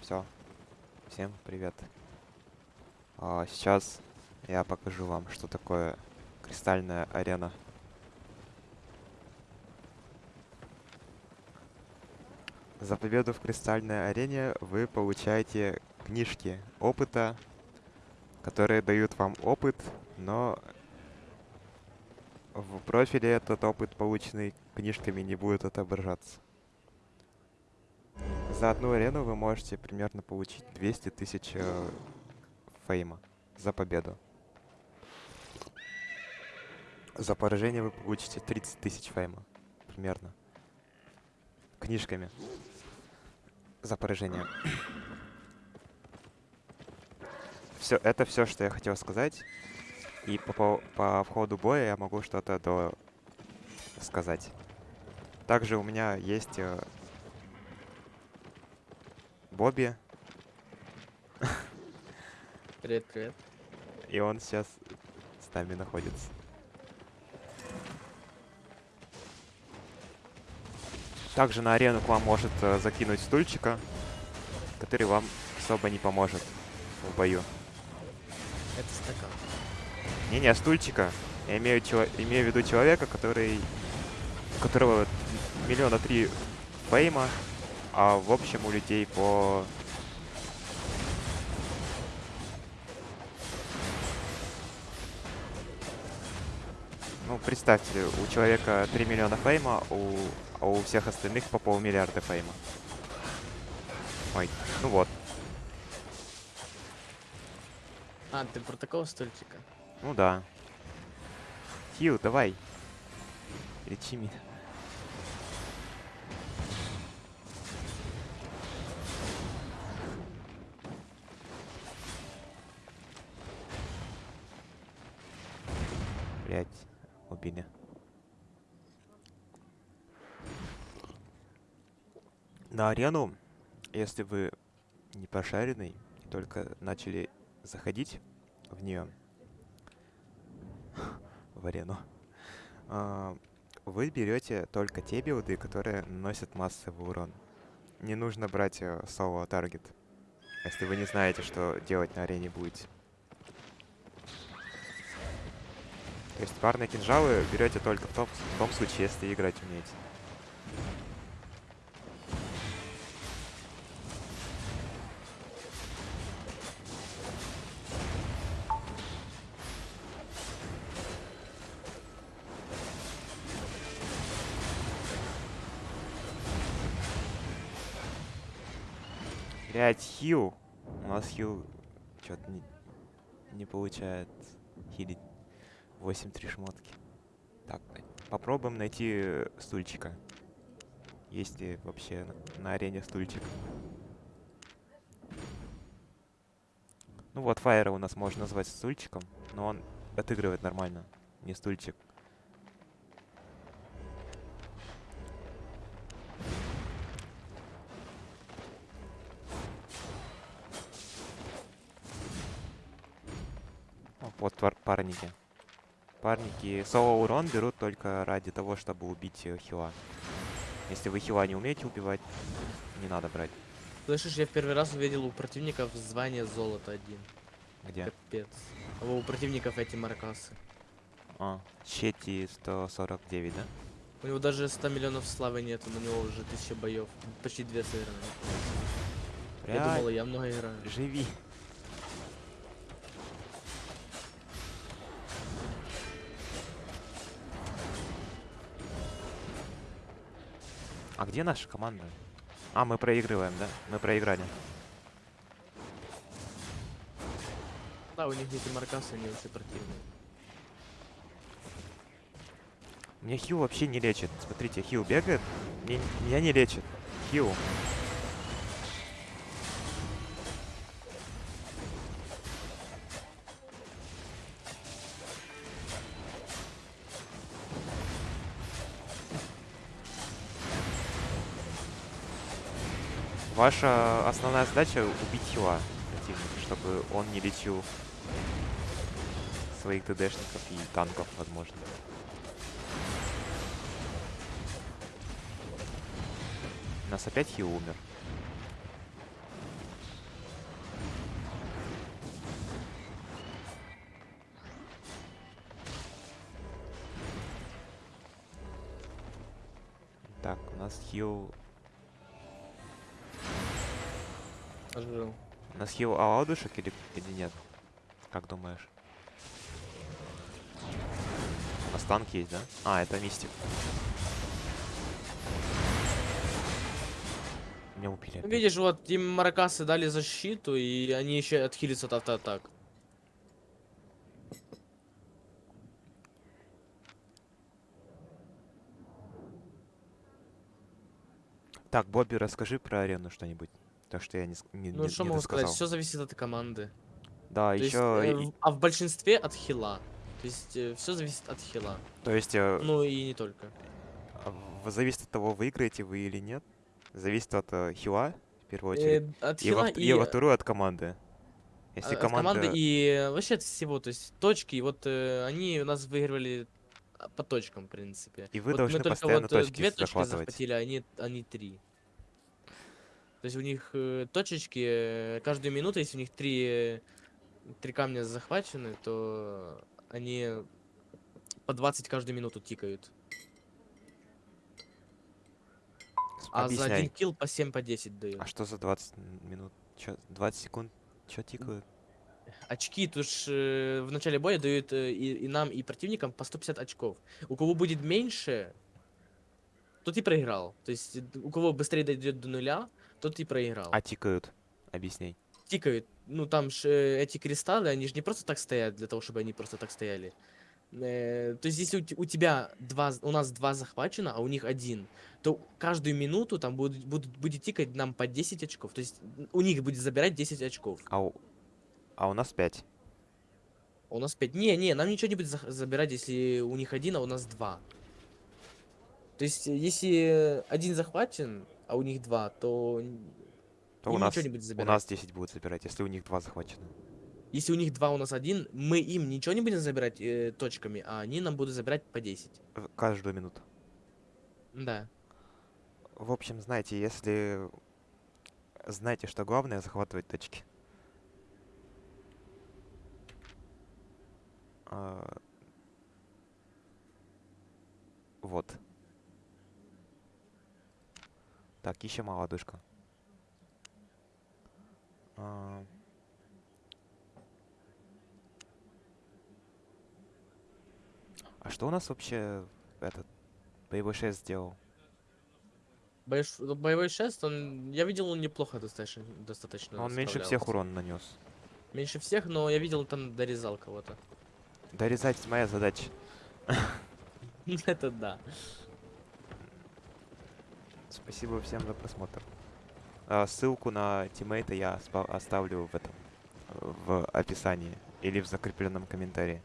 Все. Всем привет. А, сейчас я покажу вам, что такое кристальная арена. За победу в кристальной арене вы получаете книжки опыта, которые дают вам опыт, но в профиле этот опыт, полученный книжками, не будет отображаться. За одну арену вы можете примерно получить 200 тысяч э, фейма за победу. За поражение вы получите 30 тысяч фейма. Примерно. Книжками. За поражение. Все, это все, что я хотел сказать. И по, по, по входу боя я могу что-то до сказать. Также у меня есть э, Бобби, Привет, привет. и он сейчас с нами находится. Также на арену к вам может э, закинуть стульчика, который вам особо не поможет в бою. Это стакан. Не-не, стульчика. Я имею, чело- имею в виду человека, который... у которого миллиона три фейма, а в общем у людей по... Ну, представьте, у человека 3 миллиона фейма, у, а у всех остальных по полмиллиарда фейма. Ой, ну вот. А, ты про такого стульчика? Ну да. Хью, давай. Лечи меня. Блять, убили. На арену, если вы не пошаренный, только начали заходить в нее, в арену, а, вы берете только те билды, которые наносят массовый урон. Не нужно брать э, соло таргет, если вы не знаете, что делать на арене будете. То есть парные кинжалы берете только в том, в том случае, если играть умеете. Блять, хил. У нас хил что-то не, не получает хилить 8-3 шмотки. Так, попробуем найти э, стульчика. Есть ли вообще на, арене стульчик? Ну вот, Файера у нас можно назвать стульчиком, но он отыгрывает нормально, не стульчик. Вот пар- парники. Парники соло урон берут только ради того, чтобы убить э, хила. Если вы хила не умеете убивать, не надо брать. Слышишь, я в первый раз увидел у противников звание золото один. Где? Капец. А у противников эти маркасы. А, Чети 149, да? У него даже 100 миллионов славы нету, на него уже 1000 боев. Почти две сыграны. Я думал, я много играю. живи. А где наша команда? А, мы проигрываем, да? Мы проиграли. Да, у них эти маркасы, они вообще противные. Мне Хью вообще не лечит. Смотрите, Хью бегает, мне- меня не лечит. Хью. Ваша основная задача — убить хила противника, чтобы он не лечил своих ТДшников и танков, возможно. У нас опять хил умер. Так, у нас хил Ожил. У нас хил оладушек или, или нет? Как думаешь? У нас танк есть, да? А, это мистик. Меня убили. Ну, опять. видишь, вот им маракасы дали защиту, и они еще отхилятся от автоатак. Так, Бобби, расскажи про арену что-нибудь. То, что я не, не, Ну, не- что не могу сказать, все зависит от команды. Да, То есть, еще... э, в- а в большинстве от хила. То есть все зависит от хила. То есть, э, Ну и не только. в- зависит от того, выиграете вы или нет. Зависит от э, хила, в первую очередь. Э, от И, во, хила вт- и, и во вторую от команды. Если а, от команда... команды и э, вообще от всего. То есть точки, вот э, они у нас выигрывали а, по точкам, в принципе. И вы Вот должны мы только постоянно вот э, точки две точки захватывать. захватили, а они, они три. То есть у них э, точечки э, каждую минуту, если у них три, э, три камня захвачены, то они по 20 каждую минуту тикают. А за один килл по 7 по 10 дают. А что за 20 м- минут? Чё, 20 секунд? Чё тикают? Очки, тут ж э, в начале боя дают э, и, и нам, и противникам по 150 очков. У кого будет меньше, тот и проиграл. То есть э, у кого быстрее дойдет до нуля, тот и проиграл. А тикают? Объясняй. тикают. Ну, там же э, эти кристаллы, они же не просто так стоят для того, чтобы они просто так стояли. Э, то есть, если у, у тебя два, у нас два захвачено, а у них один, то каждую минуту там будут, будут, будет тикать нам по 10 очков. То есть, у них будет забирать 10 очков. А у, а у нас 5. А у нас 5. Не, не, нам ничего не будет зах- забирать, если у них один, а у нас два. То есть, э, если один захвачен, а у них два, то, То у нас, ничего не будет у забирать. нас 10 будут забирать, если у них 2 захвачено. Если у них два, у нас один, мы им ничего не будем забирать э, точками, а они нам будут забирать по 10. В каждую минуту. Да. В общем, знаете, если... Знаете, что главное захватывать точки. А, Вот. Так, ищем молодушка. А, А что у нас вообще этот боевой шест сделал? Боеш- Боевой шест, он, я видел, он неплохо достаточно. достаточно Он меньше всех урон нанес. Меньше всех, но я видел, там дорезал кого-то. Дорезать моя задача. Это да. Спасибо всем за просмотр. А, ссылку на тиммейта я оставлю в этом в описании или в закрепленном комментарии.